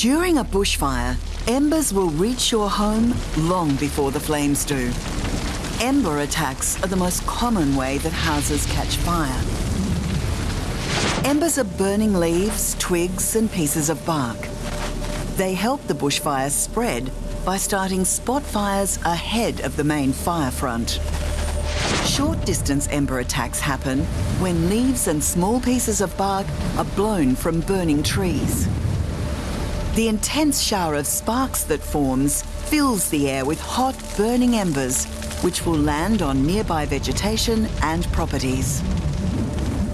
During a bushfire, embers will reach your home long before the flames do. Ember attacks are the most common way that houses catch fire. Embers are burning leaves, twigs and pieces of bark. They help the bushfire spread by starting spot fires ahead of the main fire front. Short distance ember attacks happen when leaves and small pieces of bark are blown from burning trees. The intense shower of sparks that forms fills the air with hot, burning embers, which will land on nearby vegetation and properties.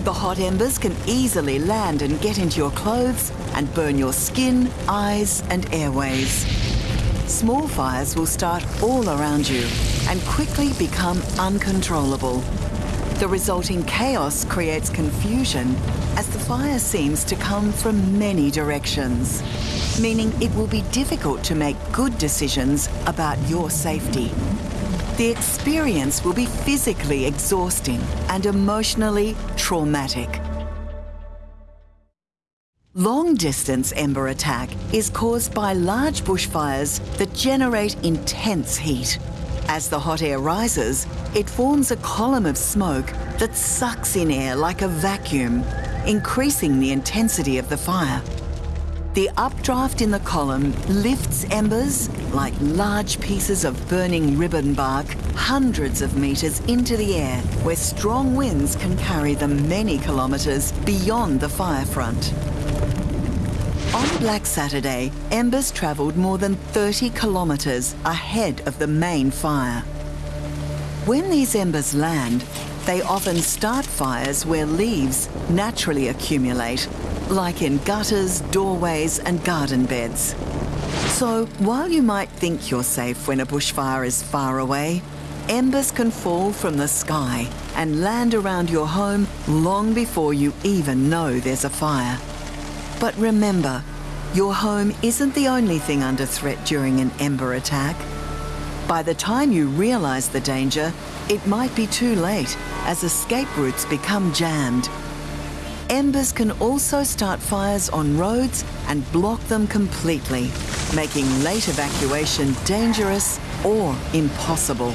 The hot embers can easily land and get into your clothes and burn your skin, eyes and airways. Small fires will start all around you and quickly become uncontrollable. The resulting chaos creates confusion as the fire seems to come from many directions, meaning it will be difficult to make good decisions about your safety. The experience will be physically exhausting and emotionally traumatic. Long-distance ember attack is caused by large bushfires that generate intense heat. As the hot air rises, it forms a column of smoke that sucks in air like a vacuum, increasing the intensity of the fire. The updraft in the column lifts embers, like large pieces of burning ribbon bark, hundreds of metres into the air, where strong winds can carry them many kilometres beyond the fire front. On Black Saturday, embers travelled more than 30 kilometres ahead of the main fire. When these embers land, they often start fires where leaves naturally accumulate, like in gutters, doorways and garden beds. So while you might think you're safe when a bushfire is far away, embers can fall from the sky and land around your home long before you even know there's a fire. But remember, your home isn't the only thing under threat during an ember attack. By the time you realise the danger, it might be too late as escape routes become jammed. Embers can also start fires on roads and block them completely, making late evacuation dangerous or impossible.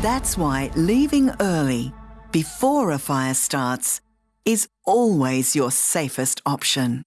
That's why leaving early, before a fire starts, is always your safest option.